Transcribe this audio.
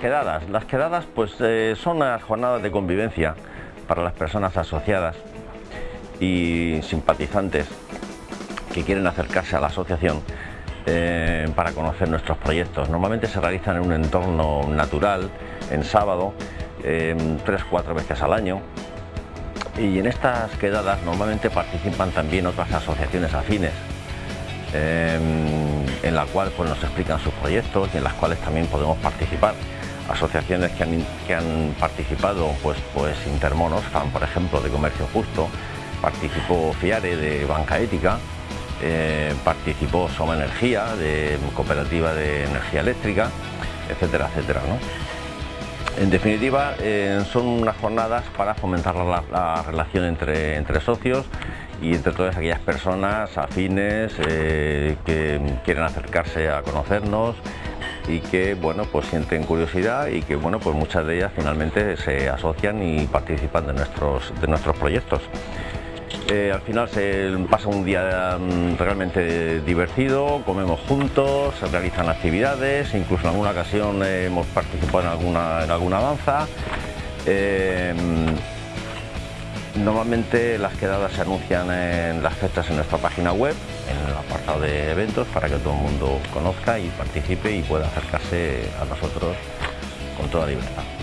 quedadas. Las quedadas pues eh, son unas jornadas de convivencia para las personas asociadas y simpatizantes que quieren acercarse a la asociación eh, para conocer nuestros proyectos. Normalmente se realizan en un entorno natural, en sábado, tres o cuatro veces al año. Y en estas quedadas normalmente participan también otras asociaciones afines, em, en la cual pues, nos explican sus proyectos y en las cuales también podemos participar. Asociaciones que han, que han participado, pues, pues Intermonos, por ejemplo, de Comercio Justo, participó FIARE de Banca Ética, eh, participó Soma Energía, de Cooperativa de Energía Eléctrica, etcétera, etcétera. En definitiva, eh, son unas jornadas para fomentar la, relación entre, entre, socios y entre todas aquellas personas afines eh, que quieren acercarse a conocernos y que bueno pues sienten curiosidad y que bueno pues muchas de ellas finalmente se asocian y participan de nuestros, de nuestros proyectos. Eh, al final se pasa un día mm, realmente divertido, comemos juntos, se realizan actividades, incluso en alguna ocasión hemos participado en alguna, en alguna danza. Eh, normalmente las quedadas se anuncian en las fechas en nuestra página web, en el apartado de eventos, para que todo el mundo conozca y participe y pueda acercarse a nosotros con toda libertad.